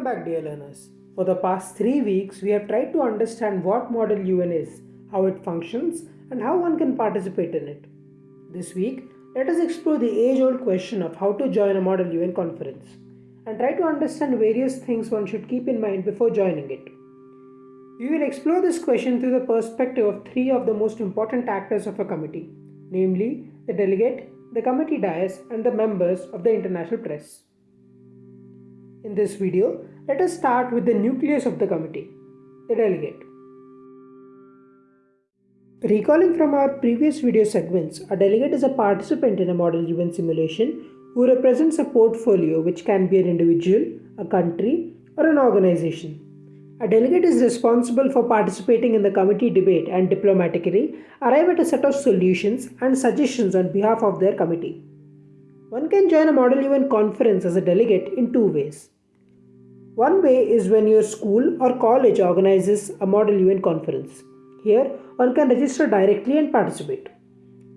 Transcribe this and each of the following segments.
Welcome back dear learners. For the past three weeks, we have tried to understand what Model UN is, how it functions, and how one can participate in it. This week, let us explore the age-old question of how to join a Model UN conference and try to understand various things one should keep in mind before joining it. We will explore this question through the perspective of three of the most important actors of a committee, namely the delegate, the committee dais, and the members of the international press. In this video, let us start with the nucleus of the committee, the delegate. Recalling from our previous video segments, a delegate is a participant in a model UN simulation who represents a portfolio which can be an individual, a country, or an organization. A delegate is responsible for participating in the committee debate and diplomatically arrive at a set of solutions and suggestions on behalf of their committee. One can join a Model UN conference as a delegate in two ways. One way is when your school or college organizes a Model UN conference. Here, one can register directly and participate.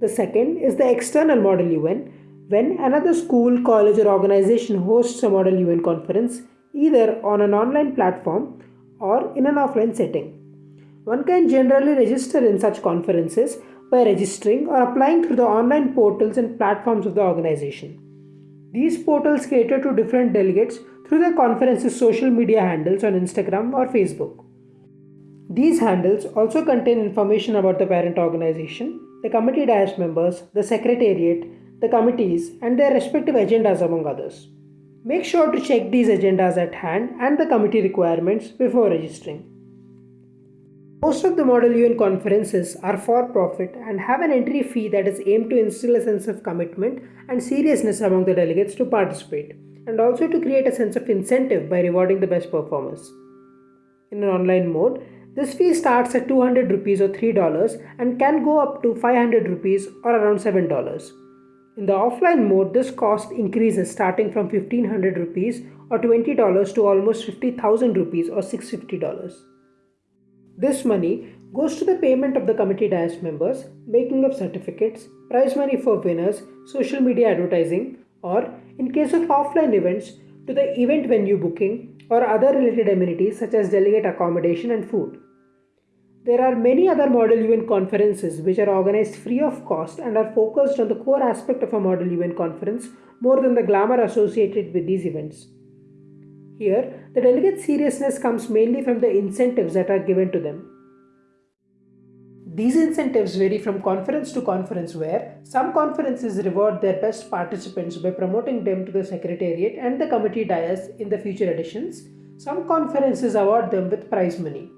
The second is the external Model UN, when another school, college, or organization hosts a Model UN conference, either on an online platform or in an offline setting. One can generally register in such conferences by registering or applying through the online portals and platforms of the organization. These portals cater to different delegates through the conference's social media handles on Instagram or Facebook. These handles also contain information about the parent organization, the committee dais members, the secretariat, the committees, and their respective agendas, among others. Make sure to check these agendas at hand and the committee requirements before registering. Most of the Model UN conferences are for profit and have an entry fee that is aimed to instill a sense of commitment and seriousness among the delegates to participate, and also to create a sense of incentive by rewarding the best performers. In an online mode, this fee starts at 200 rupees or $3 and can go up to 500 rupees or around $7. In the offline mode, this cost increases starting from 1500 rupees or $20 to almost 50,000 rupees or $650. This money goes to the payment of the committee dais members, making of certificates, prize money for winners, social media advertising, or, in case of offline events, to the event venue booking or other related amenities such as delegate accommodation and food. There are many other Model UN conferences which are organized free of cost and are focused on the core aspect of a Model UN conference more than the glamour associated with these events. Here, the delegate seriousness comes mainly from the incentives that are given to them. These incentives vary from conference to conference where some conferences reward their best participants by promoting them to the secretariat and the committee dais in the future editions. Some conferences award them with prize money.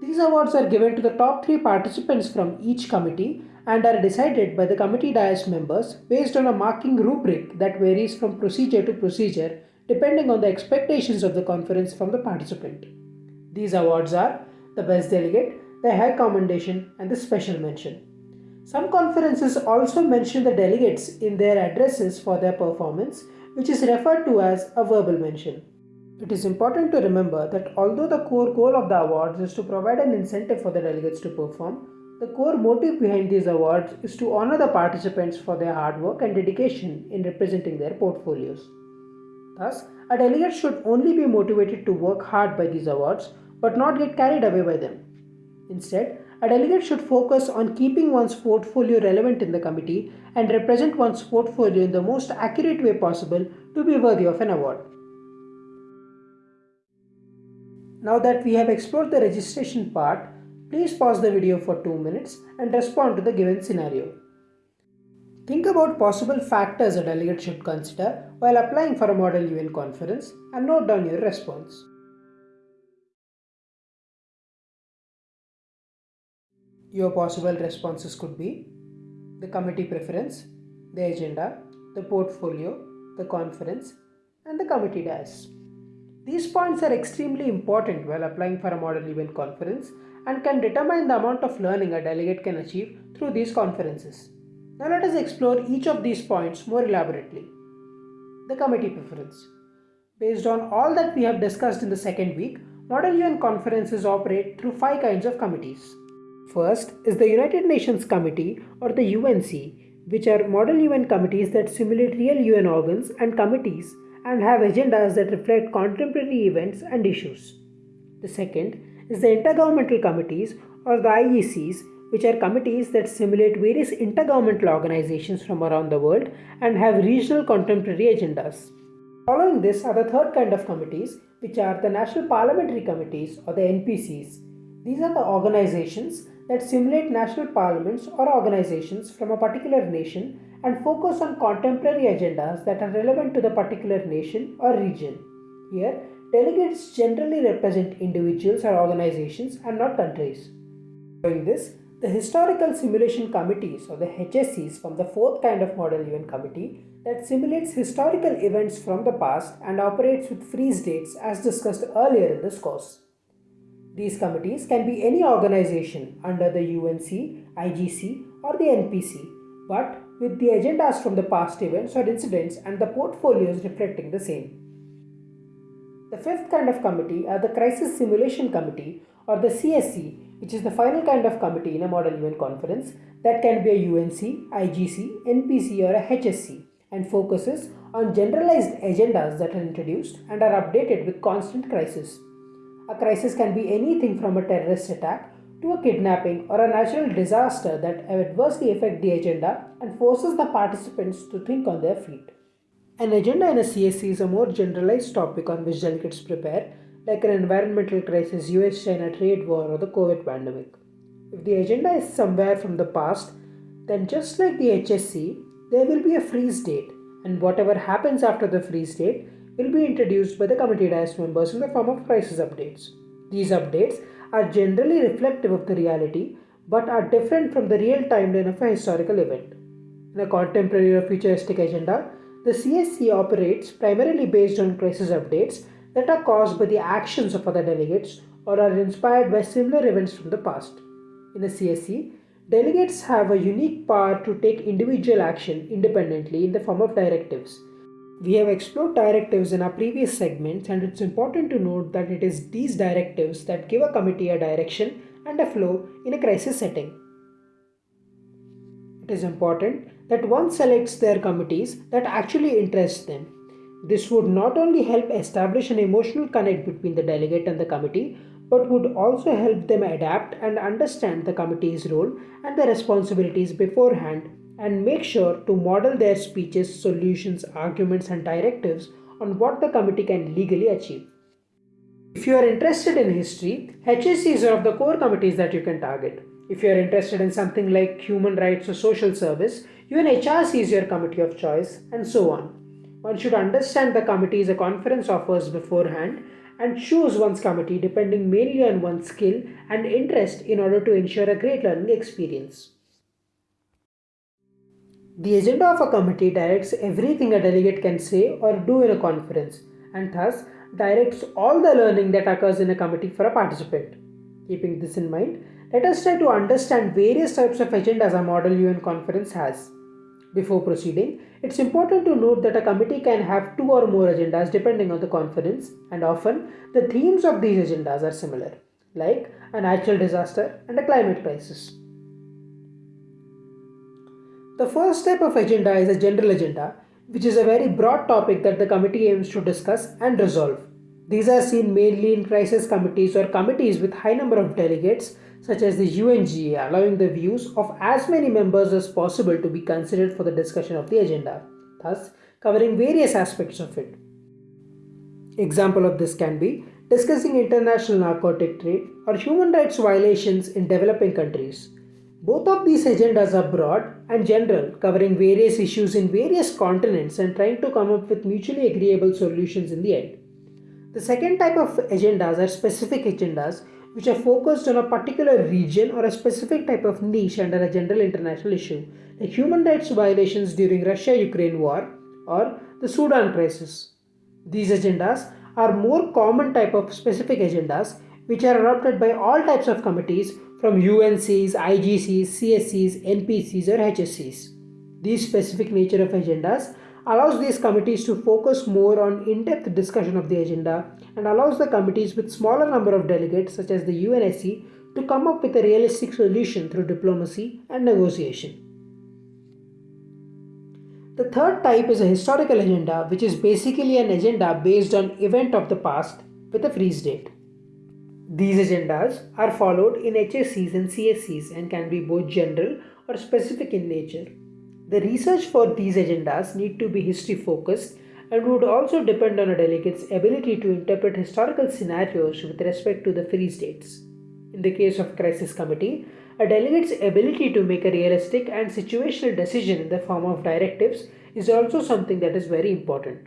These awards are given to the top three participants from each committee and are decided by the committee dais members based on a marking rubric that varies from procedure to procedure depending on the expectations of the conference from the participant. These awards are the best delegate, the high commendation, and the special mention. Some conferences also mention the delegates in their addresses for their performance, which is referred to as a verbal mention. It is important to remember that although the core goal of the awards is to provide an incentive for the delegates to perform, the core motive behind these awards is to honor the participants for their hard work and dedication in representing their portfolios. Thus, a delegate should only be motivated to work hard by these awards but not get carried away by them. Instead, a delegate should focus on keeping one's portfolio relevant in the committee and represent one's portfolio in the most accurate way possible to be worthy of an award. Now that we have explored the registration part, please pause the video for 2 minutes and respond to the given scenario. Think about possible factors a delegate should consider while applying for a Model UN conference and note down your response. Your possible responses could be the committee preference, the agenda, the portfolio, the conference, and the committee dais. These points are extremely important while applying for a Model UN conference and can determine the amount of learning a delegate can achieve through these conferences. Now let us explore each of these points more elaborately. The committee preference. Based on all that we have discussed in the second week, Model UN conferences operate through five kinds of committees. First is the United Nations Committee or the UNC, which are model UN committees that simulate real UN organs and committees and have agendas that reflect contemporary events and issues. The second is the Intergovernmental Committees or the IGCs, which are committees that simulate various intergovernmental organizations from around the world and have regional contemporary agendas. Following this are the third kind of committees, which are the National Parliamentary Committees or the NPCs. These are the organizations that simulate national parliaments or organizations from a particular nation and focus on contemporary agendas that are relevant to the particular nation or region. Here, delegates generally represent individuals or organizations and not countries. Doing this, the Historical Simulation Committees or the HSCs form the fourth kind of model UN committee that simulates historical events from the past and operates with freeze dates as discussed earlier in this course. These committees can be any organization under the UNC, IGC or the NPC but with the agendas from the past events or incidents and the portfolios reflecting the same. The fifth kind of committee are the Crisis Simulation Committee or the CSC, which is the final kind of committee in a model UN conference that can be a UNC, IGC, NPC or a HSC and focuses on generalized agendas that are introduced and are updated with constant crisis. A crisis can be anything from a terrorist attack to a kidnapping or a natural disaster that adversely affect the agenda and forces the participants to think on their feet. An agenda in a CSC is a more generalized topic on which delegates prepare, like an environmental crisis, US China trade war, or the COVID pandemic. If the agenda is somewhere from the past, then just like the HSC, there will be a freeze date, and whatever happens after the freeze date will be introduced by the committee dais members in the form of crisis updates. These updates are generally reflective of the reality but are different from the real timeline of a historical event. In a contemporary or futuristic agenda, the CSC operates primarily based on crisis updates that are caused by the actions of other delegates or are inspired by similar events from the past. In a CSC, delegates have a unique power to take individual action independently in the form of directives we have explored directives in our previous segments and it's important to note that it is these directives that give a committee a direction and a flow in a crisis setting. It is important that one selects their committees that actually interest them. This would not only help establish an emotional connect between the delegate and the committee, but would also help them adapt and understand the committee's role and the responsibilities beforehand and make sure to model their speeches, solutions, arguments, and directives on what the committee can legally achieve. If you are interested in history, HSCs are of the core committees that you can target. If you are interested in something like human rights or social service, UNHRC is your committee of choice, and so on. One should understand the committees a conference offers beforehand and choose one's committee depending mainly on one's skill and interest in order to ensure a great learning experience. The agenda of a committee directs everything a delegate can say or do in a conference and thus directs all the learning that occurs in a committee for a participant. Keeping this in mind, let us try to understand various types of agendas a model UN conference has. Before proceeding, it's important to note that a committee can have two or more agendas depending on the conference, and often the themes of these agendas are similar, like a natural disaster and a climate crisis. The first type of agenda is a general agenda, which is a very broad topic that the committee aims to discuss and resolve. These are seen mainly in crisis committees or committees with high number of delegates such as the UNGA allowing the views of as many members as possible to be considered for the discussion of the agenda, thus covering various aspects of it. Example of this can be discussing international narcotic trade or human rights violations in developing countries. Both of these agendas are broad and general, covering various issues in various continents and trying to come up with mutually agreeable solutions in the end. The second type of agendas are specific agendas which are focused on a particular region or a specific type of niche under a general international issue, like human rights violations during Russia-Ukraine war or the Sudan crisis. These agendas are more common type of specific agendas which are adopted by all types of committees from UNCs, IGCs, CSCs, NPCs or HSCs. These specific nature of agendas allows these committees to focus more on in-depth discussion of the agenda and allows the committees with smaller number of delegates such as the UNSC to come up with a realistic solution through diplomacy and negotiation. The third type is a historical agenda, which is basically an agenda based on event of the past with a freeze date. These agendas are followed in HSCs and CSCs and can be both general or specific in nature. The research for these agendas need to be history focused and would also depend on a delegate's ability to interpret historical scenarios with respect to the freeze states. In the case of crisis committee, a delegate's ability to make a realistic and situational decision in the form of directives is also something that is very important.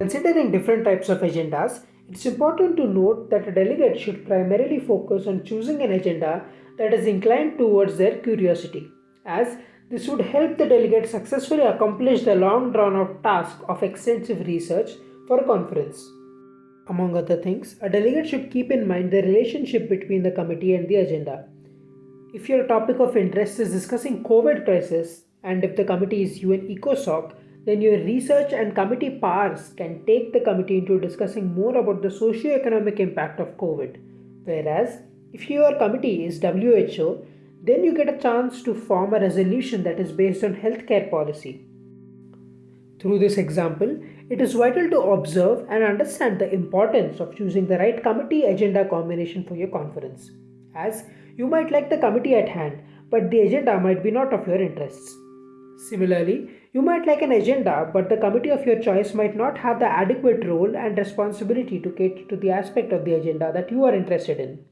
Considering different types of agendas, it's important to note that a delegate should primarily focus on choosing an agenda that is inclined towards their curiosity, as this would help the delegate successfully accomplish the long drawn out task of extensive research for a conference. Among other things, a delegate should keep in mind the relationship between the committee and the agenda. If your topic of interest is discussing COVID crisis and if the committee is UN ECOSOC, then your research and committee powers can take the committee into discussing more about the socio-economic impact of COVID. Whereas, if your committee is WHO, then you get a chance to form a resolution that is based on healthcare policy. Through this example, it is vital to observe and understand the importance of choosing the right committee agenda combination for your conference, as you might like the committee at hand, but the agenda might be not of your interests. Similarly, you might like an agenda, but the committee of your choice might not have the adequate role and responsibility to cater to the aspect of the agenda that you are interested in.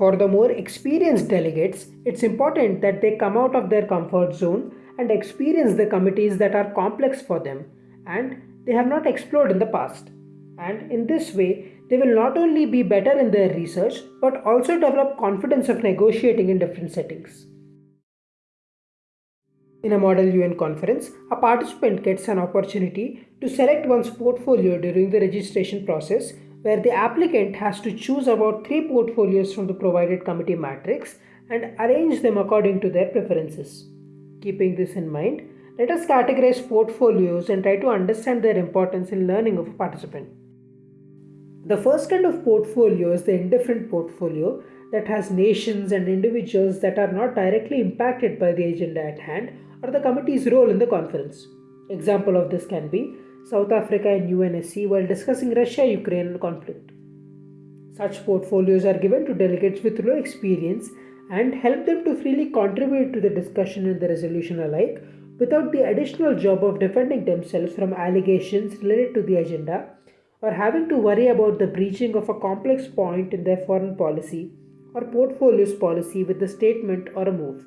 For the more experienced delegates, it's important that they come out of their comfort zone and experience the committees that are complex for them and they have not explored in the past. And in this way, they will not only be better in their research but also develop confidence of negotiating in different settings. In a Model UN conference, a participant gets an opportunity to select one's portfolio during the registration process where the applicant has to choose about three portfolios from the provided committee matrix and arrange them according to their preferences. Keeping this in mind, let us categorize portfolios and try to understand their importance in learning of a participant. The first kind of portfolio is the indifferent portfolio that has nations and individuals that are not directly impacted by the agenda at hand or the committee's role in the conference. Example of this can be South Africa and UNSC while discussing Russia-Ukraine conflict. Such portfolios are given to delegates with low experience and help them to freely contribute to the discussion and the resolution alike without the additional job of defending themselves from allegations related to the agenda or having to worry about the breaching of a complex point in their foreign policy or portfolio's policy with a statement or a move.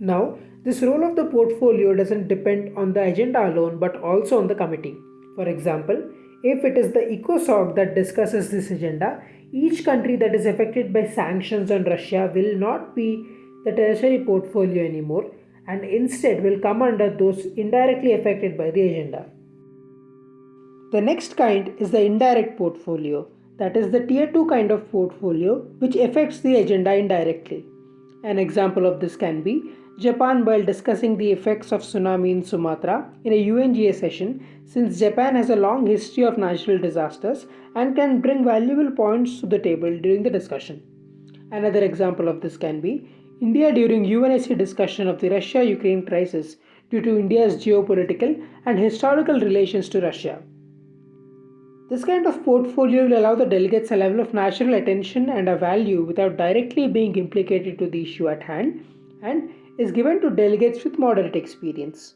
Now, this role of the portfolio doesn't depend on the agenda alone but also on the committee. For example, if it is the ECOSOC that discusses this agenda, each country that is affected by sanctions on Russia will not be the tertiary portfolio anymore and instead will come under those indirectly affected by the agenda. The next kind is the indirect portfolio, that is the tier 2 kind of portfolio which affects the agenda indirectly. An example of this can be Japan while discussing the effects of tsunami in Sumatra in a UNGA session since Japan has a long history of natural disasters and can bring valuable points to the table during the discussion. Another example of this can be India during UNSC discussion of the Russia Ukraine crisis due to India's geopolitical and historical relations to Russia. This kind of portfolio will allow the delegates a level of natural attention and a value without directly being implicated to the issue at hand and is given to delegates with moderate experience.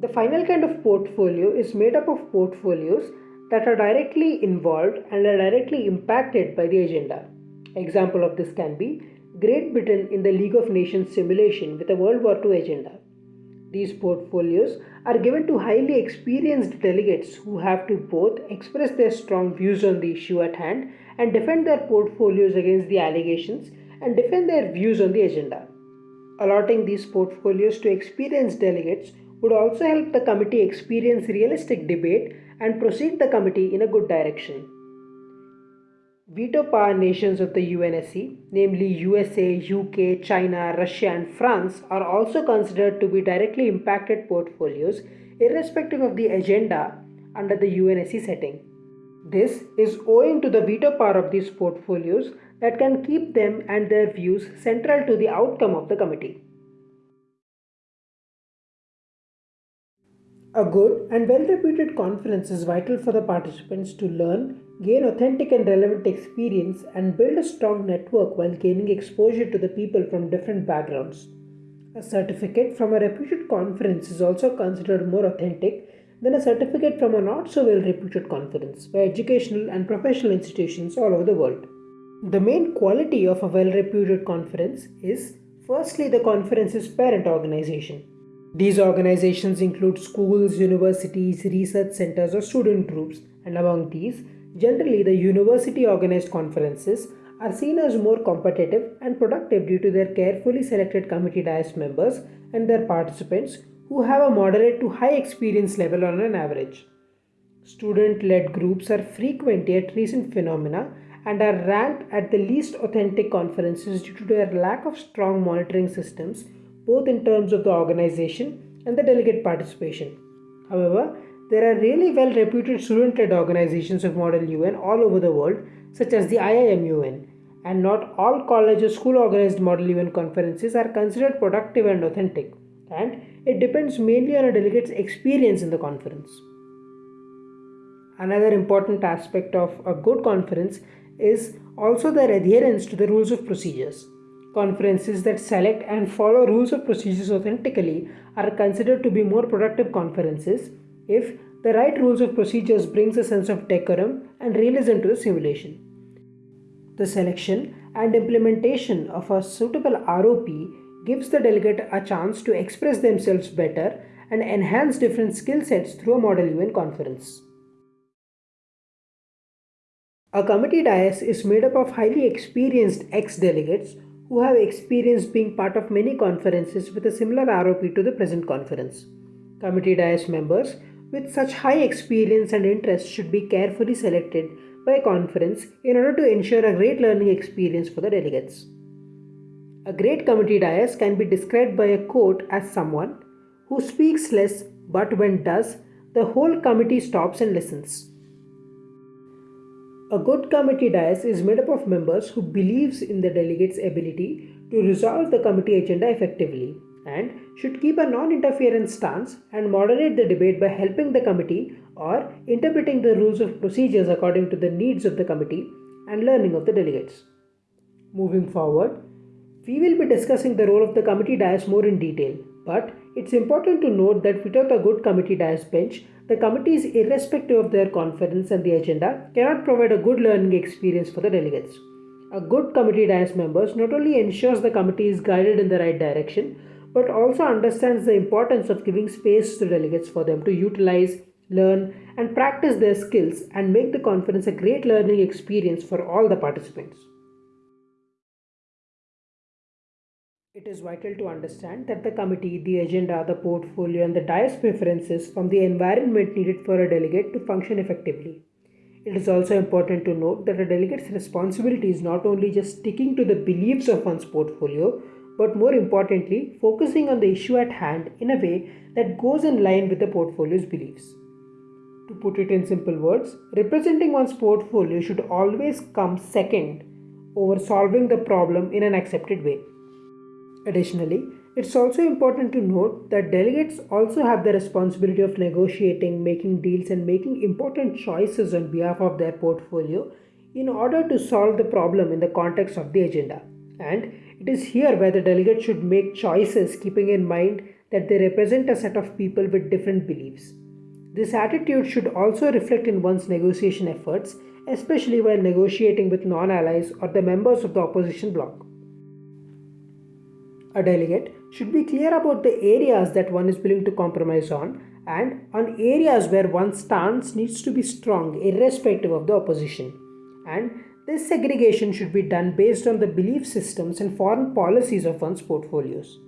The final kind of portfolio is made up of portfolios that are directly involved and are directly impacted by the agenda. Example of this can be Great Britain in the League of Nations simulation with a World War II agenda. These portfolios are given to highly experienced delegates who have to both express their strong views on the issue at hand and defend their portfolios against the allegations and defend their views on the agenda. Allotting these portfolios to experienced delegates would also help the committee experience realistic debate and proceed the committee in a good direction. Veto power nations of the UNSC, namely USA, UK, China, Russia, and France, are also considered to be directly impacted portfolios irrespective of the agenda under the UNSC setting. This is owing to the veto power of these portfolios that can keep them and their views central to the outcome of the committee. A good and well reputed conference is vital for the participants to learn, gain authentic and relevant experience, and build a strong network while gaining exposure to the people from different backgrounds. A certificate from a reputed conference is also considered more authentic than a certificate from a not so well reputed conference by educational and professional institutions all over the world. The main quality of a well reputed conference is firstly, the conference's parent organization. These organizations include schools, universities, research centers, or student groups, and among these, generally the university organized conferences are seen as more competitive and productive due to their carefully selected committee dais members and their participants who have a moderate to high experience level on an average. Student led groups are frequent yet recent phenomena and are ranked at the least authentic conferences due to their lack of strong monitoring systems both in terms of the organization and the delegate participation. However, there are really well reputed student led organizations of Model UN all over the world, such as the IIMUN, and not all college or school organized Model UN conferences are considered productive and authentic, and it depends mainly on a delegate's experience in the conference. Another important aspect of a good conference is also their adherence to the rules of procedures. Conferences that select and follow rules of procedures authentically are considered to be more productive conferences if the right rules of procedures brings a sense of decorum and realism to the simulation. The selection and implementation of a suitable ROP gives the delegate a chance to express themselves better and enhance different skill sets through a Model UN conference. A committee dais is made up of highly experienced ex delegates who have experience being part of many conferences with a similar ROP to the present conference. Committee dais members with such high experience and interest should be carefully selected by a conference in order to ensure a great learning experience for the delegates. A great committee dais can be described by a quote as someone who speaks less but when does, the whole committee stops and listens. A good committee dais is made up of members who believes in the delegate's ability to resolve the committee agenda effectively and should keep a non-interference stance and moderate the debate by helping the committee or interpreting the rules of procedures according to the needs of the committee and learning of the delegates. Moving forward, we will be discussing the role of the committee dais more in detail, but it's important to note that without a good committee dais bench, the committees, irrespective of their conference and the agenda, cannot provide a good learning experience for the delegates. A good committee dais members not only ensures the committee is guided in the right direction, but also understands the importance of giving space to delegates for them to utilize, learn, and practice their skills and make the conference a great learning experience for all the participants. It is vital to understand that the committee, the agenda, the portfolio, and the dais preferences from the environment needed for a delegate to function effectively. It is also important to note that a delegate's responsibility is not only just sticking to the beliefs of one's portfolio, but more importantly, focusing on the issue at hand in a way that goes in line with the portfolio's beliefs. To put it in simple words, representing one's portfolio should always come second over solving the problem in an accepted way. Additionally, it's also important to note that delegates also have the responsibility of negotiating, making deals, and making important choices on behalf of their portfolio in order to solve the problem in the context of the agenda. And it is here where the delegate should make choices keeping in mind that they represent a set of people with different beliefs. This attitude should also reflect in one's negotiation efforts, especially while negotiating with non allies or the members of the opposition bloc. A delegate should be clear about the areas that one is willing to compromise on and on areas where one's stance needs to be strong irrespective of the opposition. And this segregation should be done based on the belief systems and foreign policies of one's portfolios.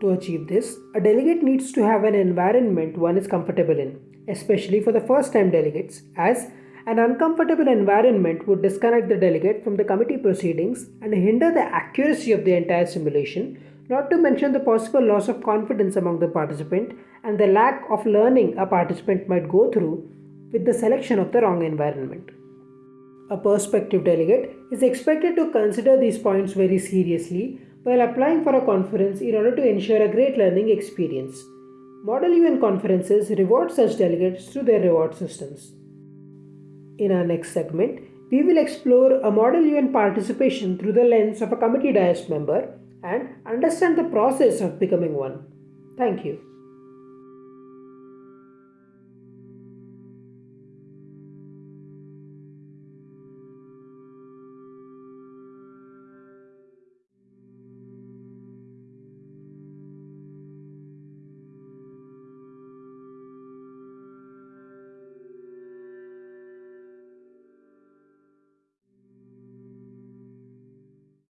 To achieve this, a delegate needs to have an environment one is comfortable in, especially for the first time delegates, as an uncomfortable environment would disconnect the delegate from the committee proceedings and hinder the accuracy of the entire simulation, not to mention the possible loss of confidence among the participant and the lack of learning a participant might go through with the selection of the wrong environment. A prospective delegate is expected to consider these points very seriously while applying for a conference in order to ensure a great learning experience. Model UN conferences reward such delegates through their reward systems. In our next segment, we will explore a Model UN participation through the lens of a committee dais member and understand the process of becoming one. Thank you.